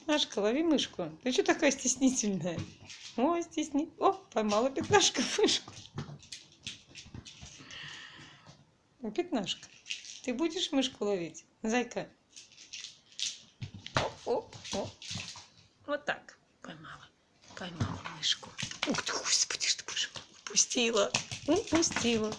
пятнашка, лови мышку. Ты что такая стеснительная? О, стесни. О, поймала пятнашка мышку. «Ну, пятнашка. Ты будешь мышку ловить? Зайка. О, о, о. Вот так. Поймала. Поймала мышку. Ух ты, господи, что боже мой. Упустила. Упустила.